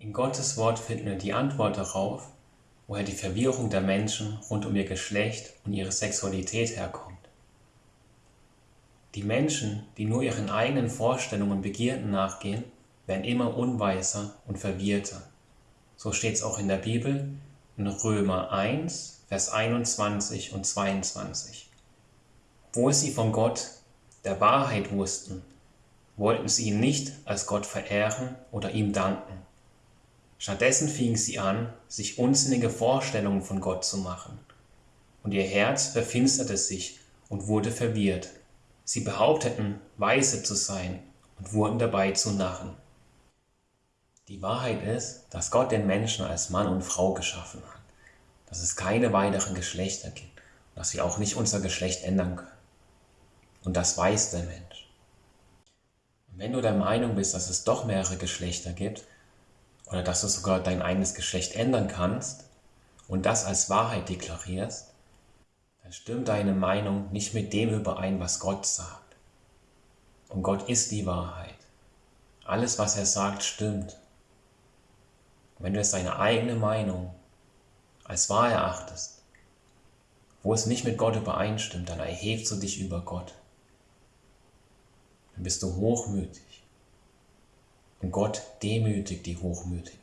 In Gottes Wort finden wir die Antwort darauf, woher die Verwirrung der Menschen rund um ihr Geschlecht und ihre Sexualität herkommt. Die Menschen, die nur ihren eigenen Vorstellungen und Begierden nachgehen, werden immer unweiser und verwirrter. So steht es auch in der Bibel in Römer 1, Vers 21 und 22. Wo sie von Gott, der Wahrheit wussten, wollten sie ihn nicht als Gott verehren oder ihm danken. Stattdessen fingen sie an, sich unsinnige Vorstellungen von Gott zu machen. Und ihr Herz verfinsterte sich und wurde verwirrt. Sie behaupteten, weise zu sein und wurden dabei zu Narren. Die Wahrheit ist, dass Gott den Menschen als Mann und Frau geschaffen hat, dass es keine weiteren Geschlechter gibt dass wir auch nicht unser Geschlecht ändern können. Und das weiß der Mensch. Und wenn du der Meinung bist, dass es doch mehrere Geschlechter gibt, oder dass du sogar dein eigenes Geschlecht ändern kannst und das als Wahrheit deklarierst, dann stimmt deine Meinung nicht mit dem überein, was Gott sagt. Und Gott ist die Wahrheit. Alles, was er sagt, stimmt. Wenn du jetzt deine eigene Meinung als wahr erachtest, wo es nicht mit Gott übereinstimmt, dann erhebst du dich über Gott. Dann bist du hochmütig. Und Gott demütigt die Hochmütigen.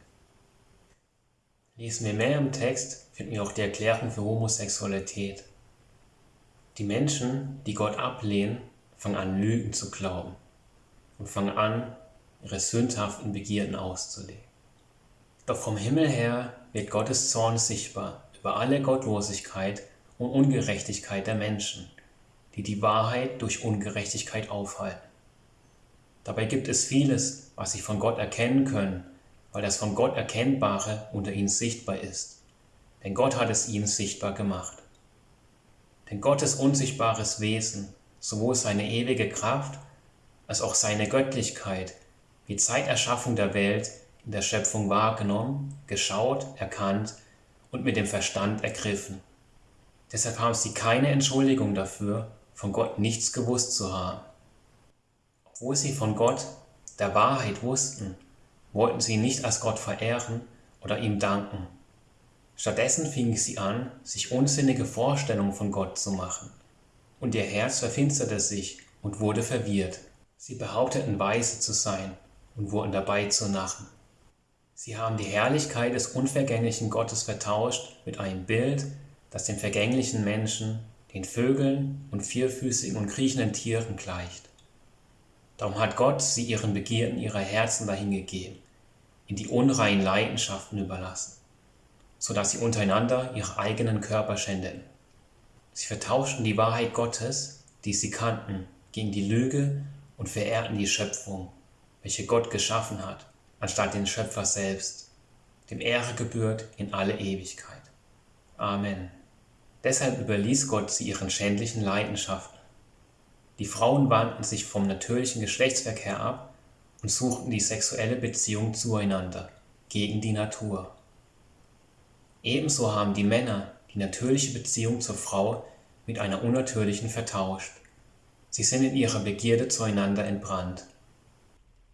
Lesen wir mehr im Text, finden wir auch die Erklärung für Homosexualität. Die Menschen, die Gott ablehnen, fangen an, Lügen zu glauben und fangen an, ihre sündhaften Begierden auszuleben. Doch vom Himmel her wird Gottes Zorn sichtbar über alle Gottlosigkeit und Ungerechtigkeit der Menschen, die die Wahrheit durch Ungerechtigkeit aufhalten. Dabei gibt es vieles, was sie von Gott erkennen können, weil das von Gott Erkennbare unter ihnen sichtbar ist. Denn Gott hat es ihnen sichtbar gemacht. Denn Gottes unsichtbares Wesen, sowohl seine ewige Kraft als auch seine Göttlichkeit, wie Zeiterschaffung der Welt in der Schöpfung wahrgenommen, geschaut, erkannt und mit dem Verstand ergriffen. Deshalb haben sie keine Entschuldigung dafür, von Gott nichts gewusst zu haben. Obwohl sie von Gott, der Wahrheit, wussten, wollten sie nicht als Gott verehren oder ihm danken. Stattdessen fingen sie an, sich unsinnige Vorstellungen von Gott zu machen, und ihr Herz verfinsterte sich und wurde verwirrt. Sie behaupteten weise zu sein und wurden dabei zu Narren. Sie haben die Herrlichkeit des unvergänglichen Gottes vertauscht mit einem Bild, das den vergänglichen Menschen, den Vögeln und vierfüßigen und kriechenden Tieren gleicht. Darum hat Gott sie ihren Begierden ihrer Herzen dahingegeben, in die unreinen Leidenschaften überlassen, so dass sie untereinander ihre eigenen Körper schändeten. Sie vertauschten die Wahrheit Gottes, die sie kannten, gegen die Lüge und verehrten die Schöpfung, welche Gott geschaffen hat, anstatt den Schöpfer selbst, dem Ehre gebührt in alle Ewigkeit. Amen. Deshalb überließ Gott sie ihren schändlichen Leidenschaften die Frauen wandten sich vom natürlichen Geschlechtsverkehr ab und suchten die sexuelle Beziehung zueinander, gegen die Natur. Ebenso haben die Männer die natürliche Beziehung zur Frau mit einer unnatürlichen vertauscht. Sie sind in ihrer Begierde zueinander entbrannt.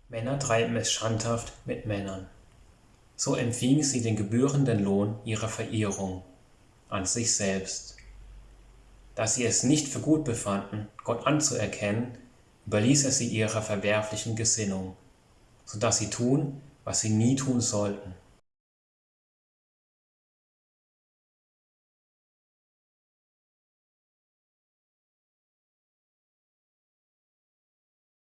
Männer treiben es schandhaft mit Männern. So empfingen sie den gebührenden Lohn ihrer Verehrung an sich selbst da sie es nicht für gut befanden, Gott anzuerkennen, überließ er sie ihrer verwerflichen Gesinnung, so dass sie tun, was sie nie tun sollten.